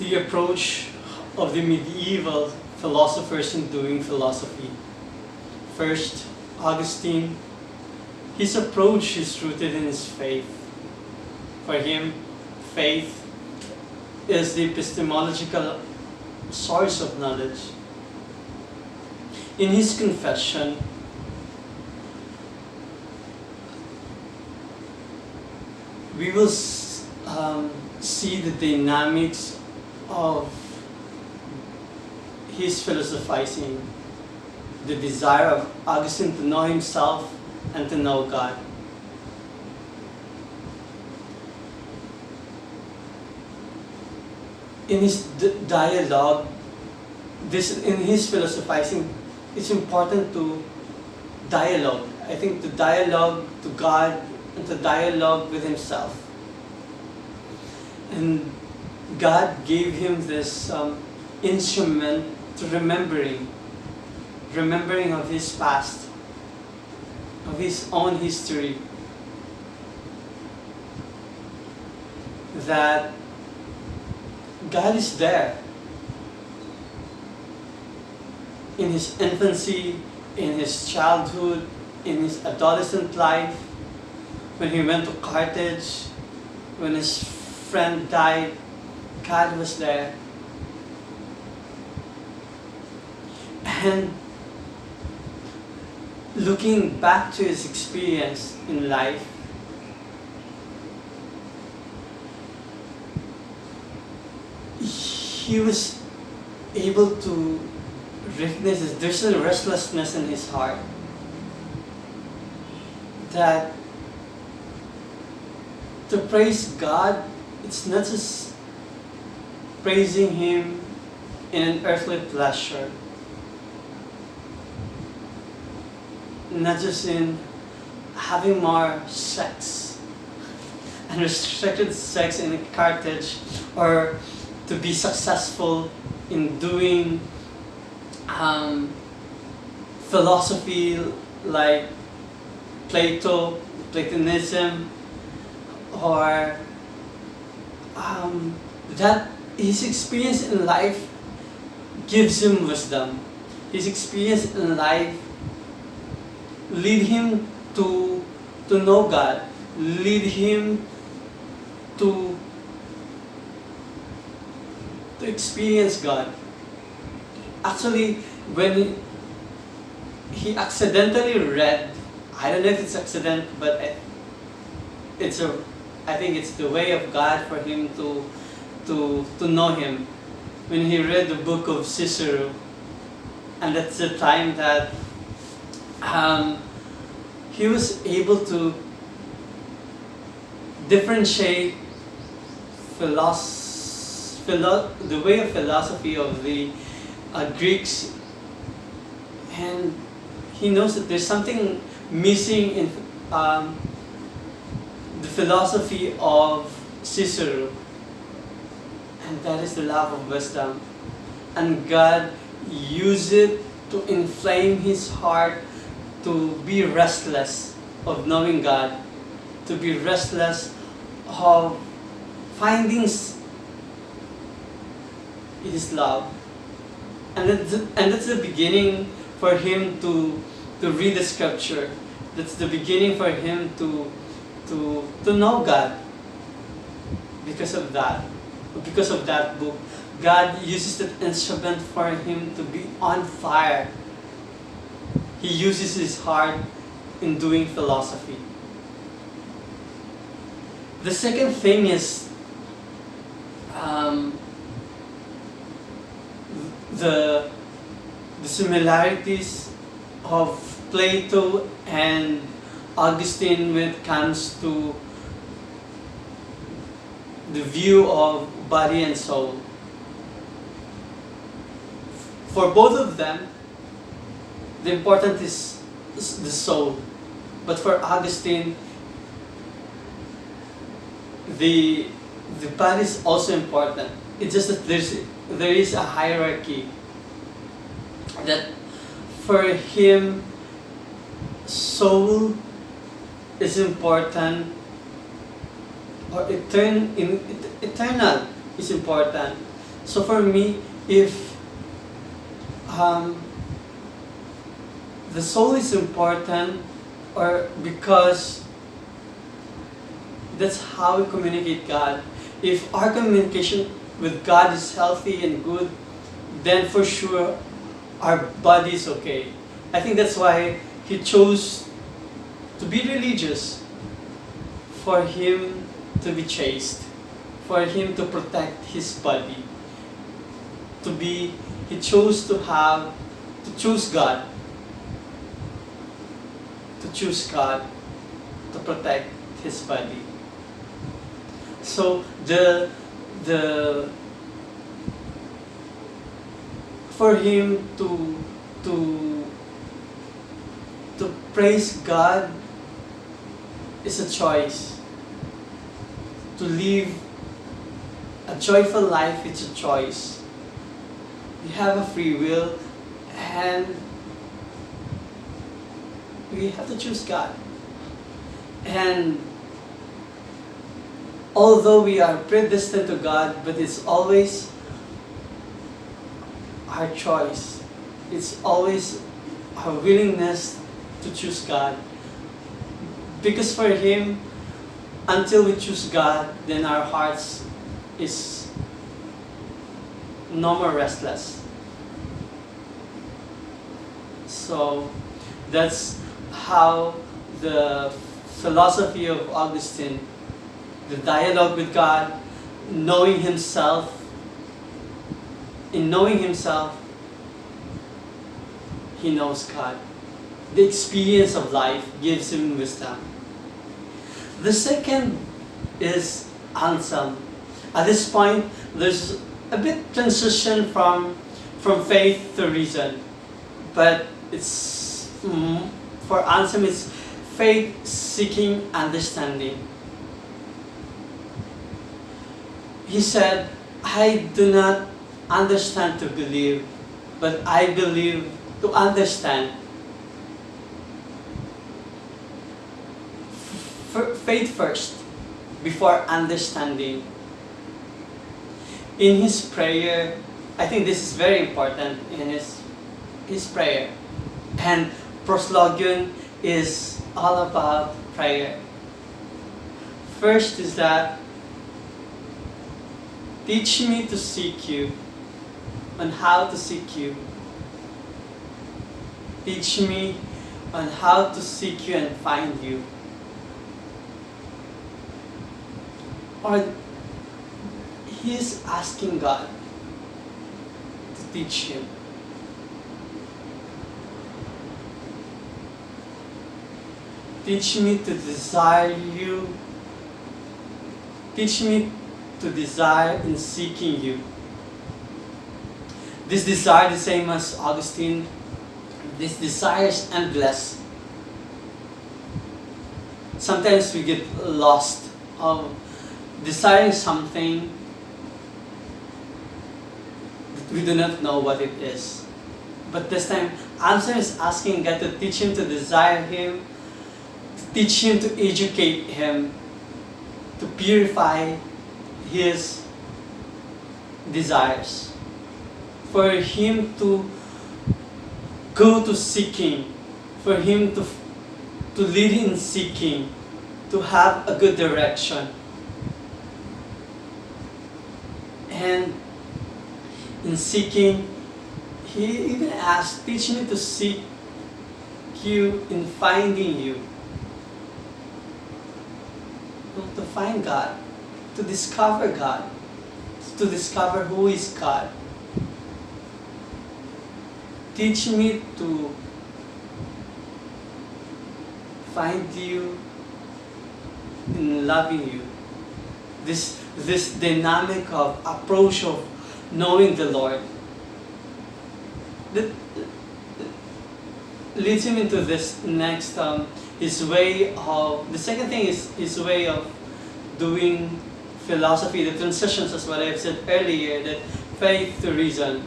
the approach of the medieval philosophers in doing philosophy. First, Augustine, his approach is rooted in his faith. For him, faith is the epistemological source of knowledge. In his confession, we will um, see the dynamics of his philosophizing, the desire of Augustine to know himself and to know God. In his dialogue, this in his philosophizing, it's important to dialogue. I think to dialogue to God and to dialogue with himself. And God gave him this um, instrument to remembering, remembering of his past, of his own history, that God is there in his infancy, in his childhood, in his adolescent life, when he went to Carthage, when his friend died, God was there. And looking back to his experience in life, he was able to recognize there's a restlessness in his heart that to praise God, it's not just praising Him in an earthly pleasure, not just in having more sex, and restricted sex in Carthage, or to be successful in doing um, philosophy like Plato, Platonism, or um, that his experience in life gives him wisdom. His experience in life lead him to, to know God, lead him to, to experience God. Actually, when he accidentally read, I don't know if it's accident, but it's a, I think it's the way of God for him to, to, to know him. When he read the book of Cicero, and that's the time that um, he was able to differentiate philosophy, philo the way of philosophy of the uh, Greeks and he knows that there's something missing in um, the philosophy of Cicero and that is the love of wisdom. And God used it to inflame his heart to be restless of knowing God to be restless of finding his love. And that's, and that's the beginning for him to to read the scripture. That's the beginning for him to to to know God because of that because of that book God uses that instrument for him to be on fire. He uses his heart in doing philosophy. The second thing is um, the, the similarities of Plato and Augustine when it comes to the view of body and soul. For both of them, the important is the soul. But for Augustine, the, the body is also important. It's just that there's there is a hierarchy that for him soul is important or etern in, eternal is important So for me, if um, the soul is important, or because that's how we communicate God. If our communication with God is healthy and good, then for sure our body is okay. I think that's why He chose to be religious for Him to be chaste, for Him to protect His body, to be, He chose to have, to choose God, to choose God to protect His body. So the the for him to to to praise God is a choice. To live a joyful life it's a choice. We have a free will and we have to choose God. And although we are predestined to God, but it's always our choice. It's always our willingness to choose God. Because for Him, until we choose God, then our hearts is no more restless. So that's how the philosophy of Augustine the dialogue with God, knowing Himself. In knowing Himself, He knows God. The experience of life gives him wisdom. The second is Anselm. At this point, there's a bit transition from from faith to reason, but it's mm, for Anselm it's faith seeking understanding. he said, I do not understand to believe, but I believe to understand. Faith first, before understanding. In his prayer, I think this is very important in his, his prayer. And proslogion is all about prayer. First is that Teach me to seek you on how to seek you. Teach me on how to seek you and find you. Or he's asking God to teach him. Teach me to desire you. Teach me to desire in seeking you. This desire, the same as Augustine, this desire is endless. Sometimes we get lost of desiring something we do not know what it is. But this time, Anselm is asking God to teach him to desire Him, to teach him to educate him, to purify his desires. For him to go to seeking, for him to, to lead in seeking, to have a good direction. And in seeking, he even asked, teach me to seek you in finding you. To find God to discover God, to discover who is God. Teach me to find you in loving you. This, this dynamic of approach of knowing the Lord that leads him into this next um, his way of the second thing is his way of doing philosophy, the transitions as what I've said earlier, that faith to reason.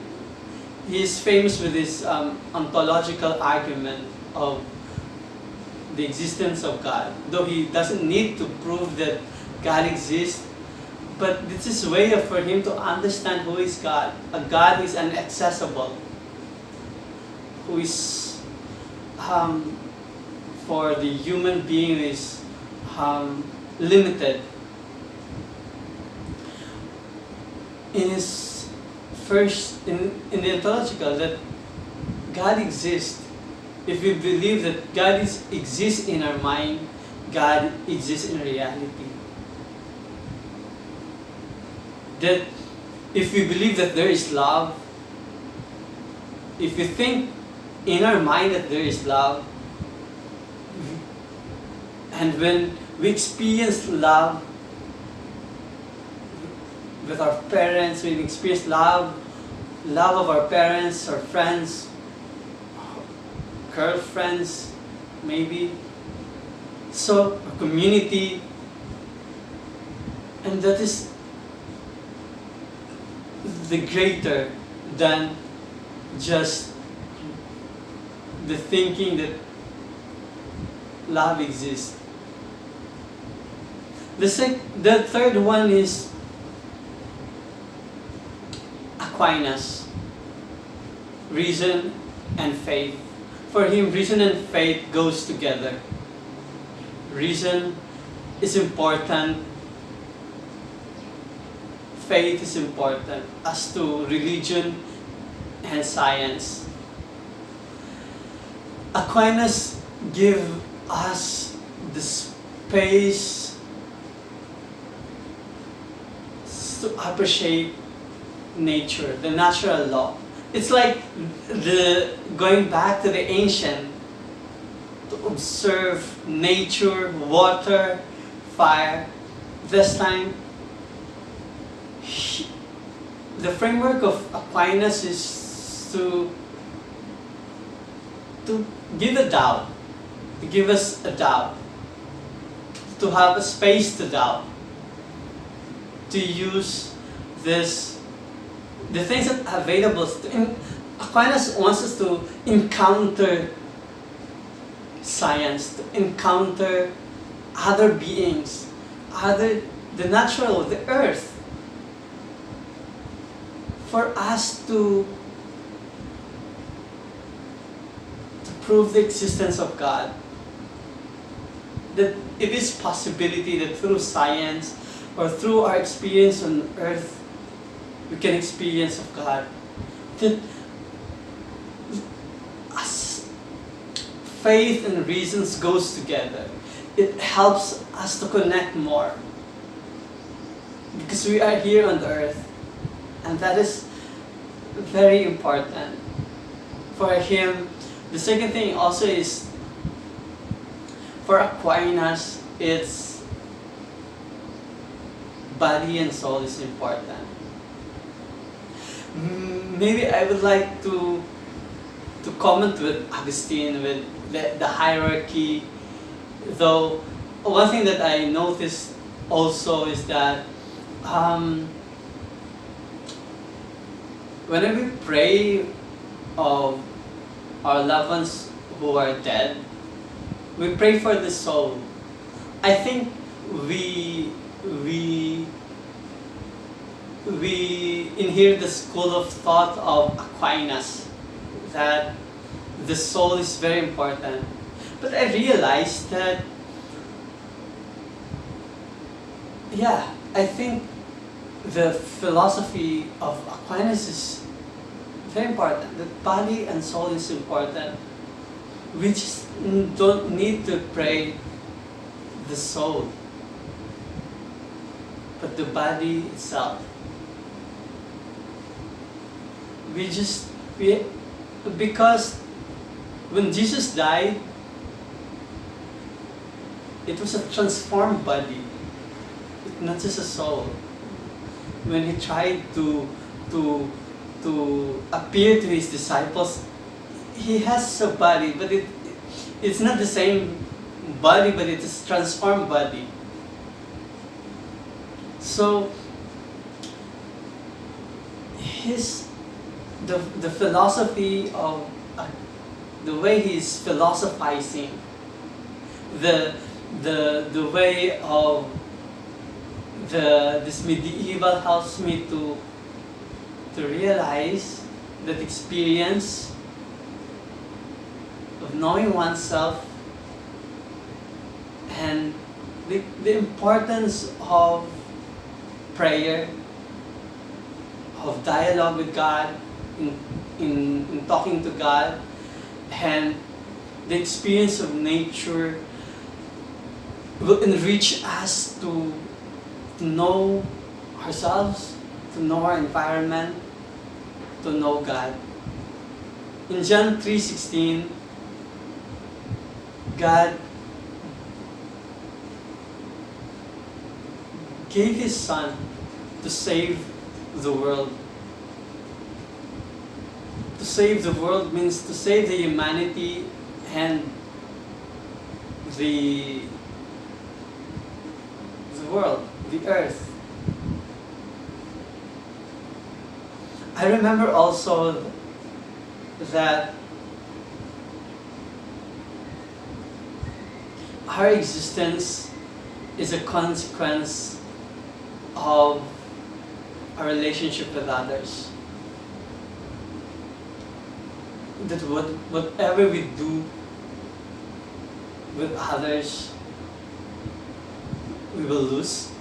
Is famous with his um, ontological argument of the existence of God. Though he doesn't need to prove that God exists, but this is a way for him to understand who is God. A God is inaccessible, who is um, for the human being is um, limited. In his first, in, in the ontological, that God exists. If we believe that God is, exists in our mind, God exists in reality. That if we believe that there is love, if we think in our mind that there is love, and when we experience love with our parents, we experience love, love of our parents, our friends, girlfriends, maybe. So, a community, and that is the greater than just the thinking that love exists. The, sec- the third one is Aquinas, reason and faith. For him, reason and faith goes together. Reason is important. Faith is important as to religion and science. Aquinas give us the space to appreciate nature, the natural law. It's like the going back to the ancient to observe nature, water, fire. This time, he- the framework of Aquinas is to to give a doubt, to give us a doubt, to have a space to doubt, to use this the things that are available. To, in, Aquinas wants us to encounter science, to encounter other beings, other the natural, the earth, for us to to prove the existence of God. That it is possibility that through science or through our experience on earth, we can experience of God. That as faith and reasons goes together, it helps us to connect more. Because we are here on the earth. And that is very important for him. The second thing also is for Aquinas, it's body and soul is important. Maybe I would like to to comment with Augustine with the, the hierarchy. Though one thing that I noticed also is that um, whenever we pray of our loved ones who are dead, we pray for the soul. I think we we we inherit the school of thought of Aquinas that the soul is very important. But I realized that yeah, I think the philosophy of Aquinas is very important. The body and soul is important. We just don't need to pray the soul, but the body itself. We just we because when Jesus died, it was a transformed body, not just a soul. When he tried to to to appear to his disciples, he has a body, but it it's not the same body, but it is transformed body. So his the the philosophy of uh, the way he's philosophizing, the the the way of the this medieval helps me to to realize that experience of knowing oneself and the, the importance of prayer, of dialogue with God, in, in, in talking to God, and the experience of nature will enrich us to, to know ourselves, to know our environment, to know God. In John 3.16, God gave His Son to save the world. To save the world means to save the humanity and the the world, the earth. I remember also that our existence is a consequence of our relationship with others. That what, whatever we do with others, we will lose.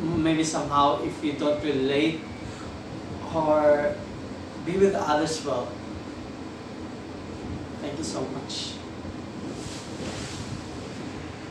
Maybe somehow if we don't relate or be with others well. Thank you so much.